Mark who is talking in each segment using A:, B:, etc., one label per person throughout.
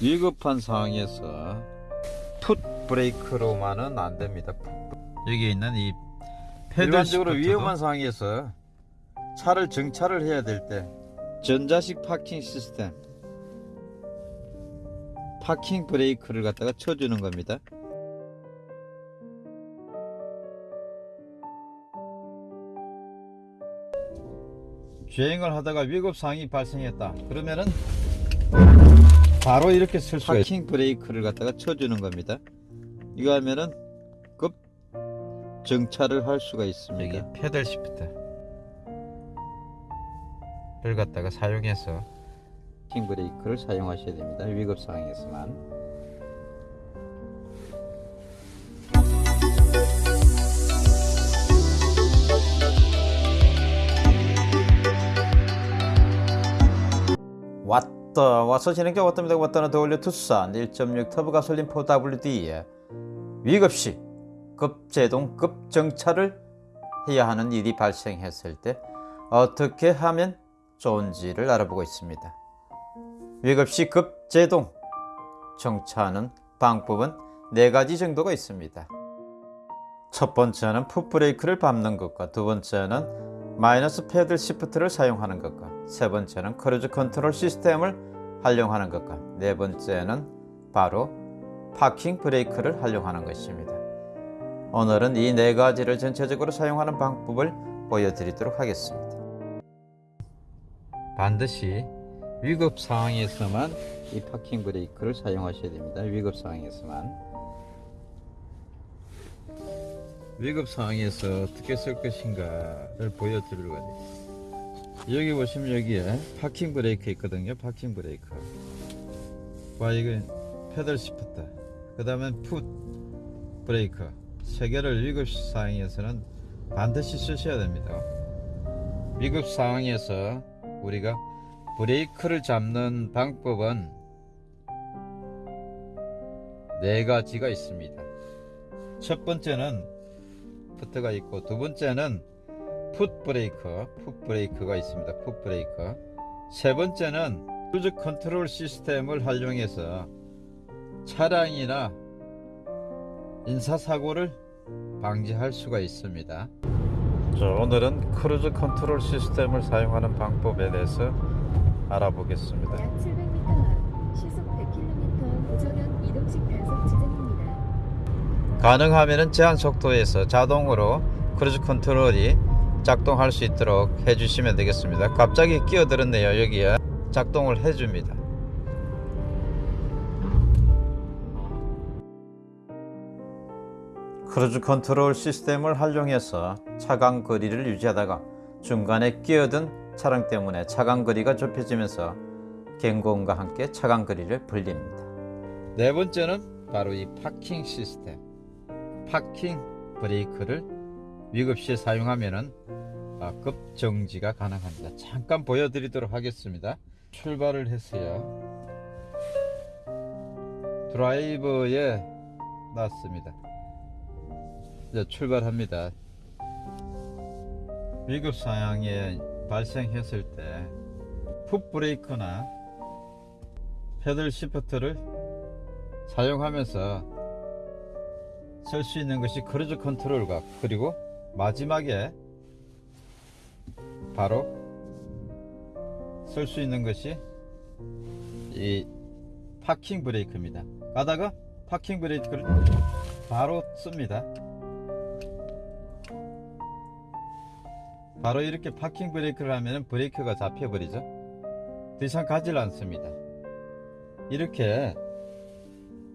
A: 위급한 상황에서 풋 브레이크로만은 안 됩니다. 여기 있는 이 일반적으로
B: 시프트도?
A: 위험한 상황에서 차를 정차를 해야 될 때 전자식 파킹 시스템 파킹 브레이크를 갖다가 쳐주는 겁니다. 주행을 하다가 위급 상황이 발생했다. 그러면은 바로 이렇게 쓸 수가 파킹 브레이크를 갖다가 쳐주는 겁니다. 이거 하면은 급 정차를 할 수가 있습니다. 여기 페달 시프트를 갖다가 사용해서 파킹 브레이크를 사용하셔야 됩니다. 위급 상황에서만. 왔다 와서 진행자 왔답니다 왔다는 더올려 투싼 1.6 터보 가솔린 4WD에 위급시 급제동 급정차를 해야 하는 일이 발생했을 때 어떻게 하면 좋은지를 알아보고 있습니다. 위급시 급제동 정차하는 방법은 네 가지 정도가 있습니다. 첫 번째는 풋브레이크를 밟는 것과 두 번째는 마이너스 paddle shift를 사용하는 것과 세 번째는 cruise control system을 활용하는 것과 네 번째는 바로 parking brake를 활용하는 것입니다. 오늘은 이 네 가지를 전체적으로 사용하는 방법을 보여드리도록 하겠습니다. 반드시 위급 상황에서만 이 parking brake를 사용하셔야 됩니다. 위급 상황에서만. 위급 상황에서 어떻게 쓸 것인가를 보여드리려고 합니다. 여기 보시면 여기에 parking brake 있거든요. parking brake. 와 이건 paddle shift. 그 다음에 풋 브레이크. 세 개를 위급 상황에서는 반드시 쓰셔야 됩니다. 위급 상황에서 우리가 브레이크를 잡는 방법은 네 가지가 있습니다. 첫 번째는 푸트가 있고 두 번째는 풋 브레이크, 풋 브레이크가 있습니다. 풋 브레이크. 세 번째는 cruise control system을 활용해서 차량이나 인사사고를 방지할 수가 있습니다. 자, 오늘은 cruise control system을 사용하는 방법에 대해서 알아보겠습니다.
C: 약 700m 앞 시속 100km 우정형 이동식 단속 지점입니다.
A: 가능하면 제한 속도에서 자동으로 cruise control이 작동할 수 있도록 해주시면 되겠습니다. 갑자기 끼어들었네요. 여기에 작동을 해줍니다. cruise control system을 활용해서 차간 거리를 유지하다가 중간에 끼어든 차량 때문에 차간 거리가 좁혀지면서 경고음과 함께 차간 거리를 벌립니다. 네 번째는 바로 이 파킹 시스템. 파킹 브레이크를 위급시에 사용하면은 아, 급정지가 가능합니다. 잠깐 보여드리도록 하겠습니다. 출발을 했어요. 드라이버에 놨습니다. 이제 출발합니다. 위급 상황에 발생했을 때 풋브레이크나 paddle shift를 사용하면서 쓸 수 있는 것이 cruise control과 그리고 마지막에 바로 쓸 수 있는 것이 이 parking brake입니다. 가다가 파킹 브레이크를 바로 씁니다. 바로 이렇게 파킹 브레이크를 하면 브레이크가 잡혀버리죠. 더 이상 가지를 않습니다. 이렇게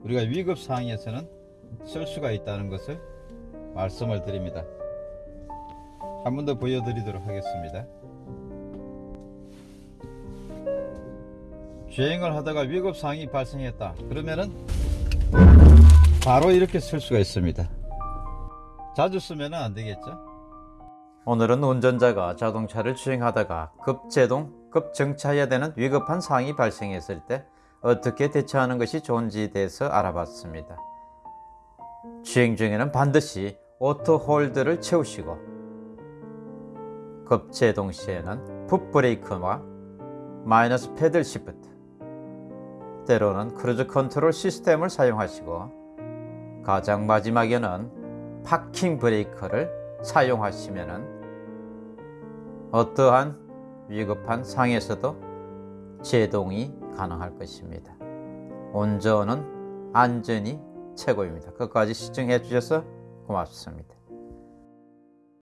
A: 우리가 위급 상황에서는 쓸 수가 있다는 것을 말씀을 드립니다. 한 번 더 보여드리도록 하겠습니다. 주행을 하다가 위급 상황이 발생했다. 그러면은 바로 이렇게 쓸 수가 있습니다. 자주 쓰면 안 되겠죠? 오늘은 운전자가 자동차를 주행하다가 급제동, 급정차해야 되는 위급한 상황이 발생했을 때 어떻게 대처하는 것이 좋은지에 대해서 알아봤습니다. 주행 중에는 반드시 auto hold를 채우시고 급제동 시에는 풋 브레이크와 마이너스 paddle shift 때로는 cruise control system을 사용하시고 가장 마지막에는 parking brake를 사용하시면 어떠한 위급한 상황에서도 제동이 가능할 것입니다. 운전은 안전이 최고입니다. 끝까지 시청해 주셔서 고맙습니다.